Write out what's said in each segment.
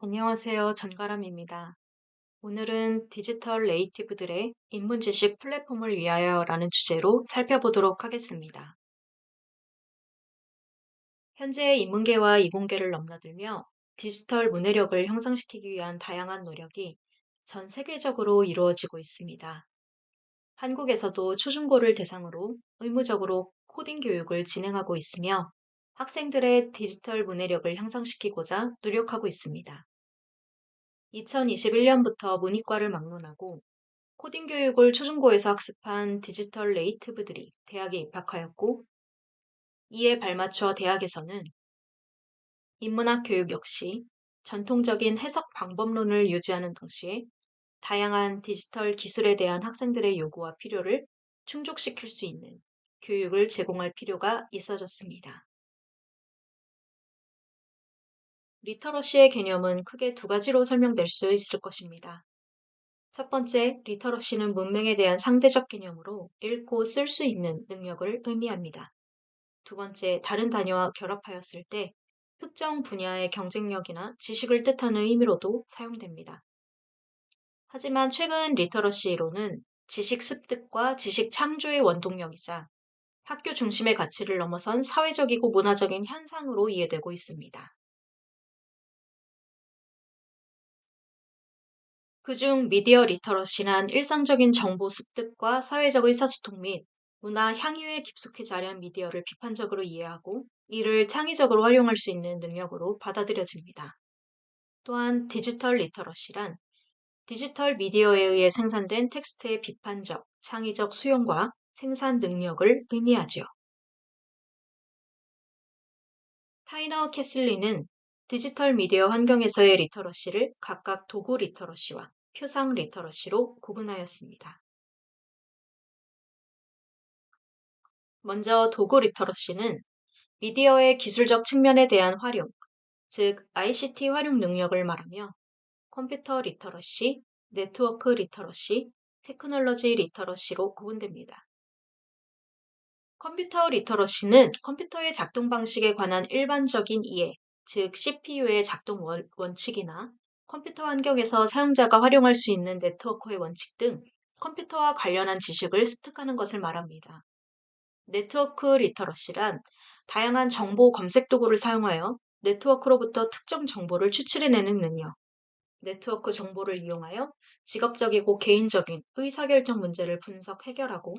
안녕하세요. 전가람입니다. 오늘은 디지털 네이티브들의 인문지식 플랫폼을 위하여 라는 주제로 살펴보도록 하겠습니다. 현재 인문계와 이공계를 넘나들며 디지털 문해력을 형성시키기 위한 다양한 노력이 전 세계적으로 이루어지고 있습니다. 한국에서도 초중고를 대상으로 의무적으로 코딩 교육을 진행하고 있으며 학생들의 디지털 문해력을 향상시키고자 노력하고 있습니다. 2021년부터 문이과를 막론하고 코딩 교육을 초중고에서 학습한 디지털 네이티브들이 대학에 입학하였고 이에 발맞춰 대학에서는 인문학 교육 역시 전통적인 해석 방법론을 유지하는 동시에 다양한 디지털 기술에 대한 학생들의 요구와 필요를 충족시킬 수 있는 교육을 제공할 필요가 있어졌습니다. 리터러시의 개념은 크게 두 가지로 설명될 수 있을 것입니다. 첫 번째, 리터러시는 문맹에 대한 상대적 개념으로 읽고 쓸 수 있는 능력을 의미합니다. 두 번째, 다른 단어와 결합하였을 때 특정 분야의 경쟁력이나 지식을 뜻하는 의미로도 사용됩니다. 하지만 최근 리터러시 이론은 지식 습득과 지식 창조의 원동력이자 학교 중심의 가치를 넘어선 사회적이고 문화적인 현상으로 이해되고 있습니다. 그중 미디어 리터러시란 일상적인 정보 습득과 사회적 의사소통 및 문화 향유에 깊숙이 자리한 미디어를 비판적으로 이해하고 이를 창의적으로 활용할 수 있는 능력으로 받아들여집니다. 또한 디지털 리터러시란 디지털 미디어에 의해 생산된 텍스트의 비판적, 창의적 수용과 생산 능력을 의미하죠. 타이너 캐슬린은 디지털 미디어 환경에서의 리터러시를 각각 도구 리터러시와 표상 리터러시로 구분하였습니다. 먼저 도구 리터러시는 미디어의 기술적 측면에 대한 활용, 즉 ICT 활용 능력을 말하며 컴퓨터 리터러시, 네트워크 리터러시, 테크놀로지 리터러시로 구분됩니다. 컴퓨터 리터러시는 컴퓨터의 작동 방식에 관한 일반적인 이해, 즉 CPU의 작동 원칙이나 컴퓨터 환경에서 사용자가 활용할 수 있는 네트워크의 원칙 등 컴퓨터와 관련한 지식을 습득하는 것을 말합니다. 네트워크 리터러시란 다양한 정보 검색 도구를 사용하여 네트워크로부터 특정 정보를 추출해내는 능력, 네트워크 정보를 이용하여 직업적이고 개인적인 의사결정 문제를 분석 해결하고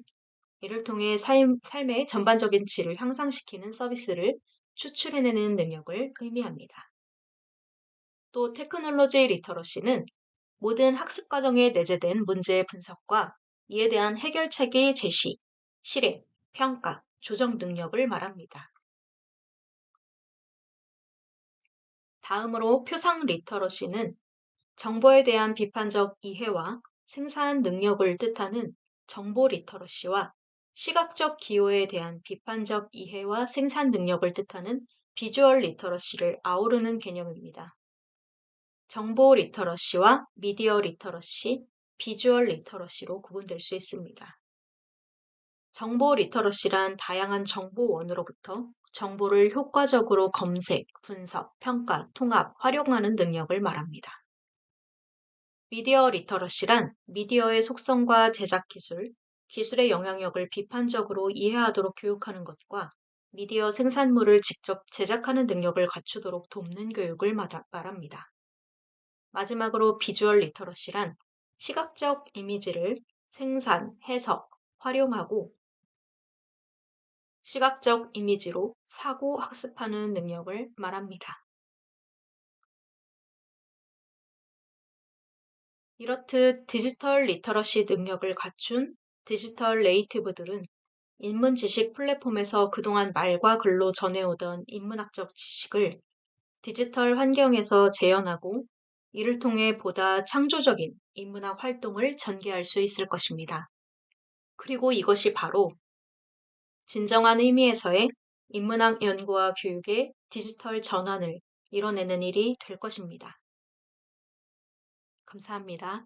이를 통해 삶, 삶의 전반적인 질을 향상시키는 서비스를 추출해내는 능력을 의미합니다. 또 테크놀로지 리터러시는 모든 학습 과정에 내재된 문제의 분석과 이에 대한 해결책의 제시, 실행, 평가, 조정 능력을 말합니다. 다음으로 표상 리터러시는 정보에 대한 비판적 이해와 생산 능력을 뜻하는 정보 리터러시와 시각적 기호에 대한 비판적 이해와 생산 능력을 뜻하는 비주얼 리터러시를 아우르는 개념입니다. 정보 literacy와 미디어 literacy, visual literacy로 구분될 수 있습니다. 정보 literacy란 다양한 정보원으로부터 정보를 효과적으로 검색, 분석, 평가, 통합, 활용하는 능력을 말합니다. 미디어 literacy란 미디어의 속성과 제작 기술, 기술의 영향력을 비판적으로 이해하도록 교육하는 것과 미디어 생산물을 직접 제작하는 능력을 갖추도록 돕는 교육을 말합니다. 마지막으로 visual literacy란 시각적 이미지를 생산, 해석, 활용하고 시각적 이미지로 사고 학습하는 능력을 말합니다. 이렇듯 디지털 literacy 능력을 갖춘 디지털 native들은 인문 지식 플랫폼에서 그동안 말과 글로 전해오던 인문학적 지식을 디지털 환경에서 재현하고 이를 통해 보다 창조적인 인문학 활동을 전개할 수 있을 것입니다. 그리고 이것이 바로 진정한 의미에서의 인문학 연구와 교육의 디지털 전환을 이뤄내는 일이 될 것입니다. 감사합니다.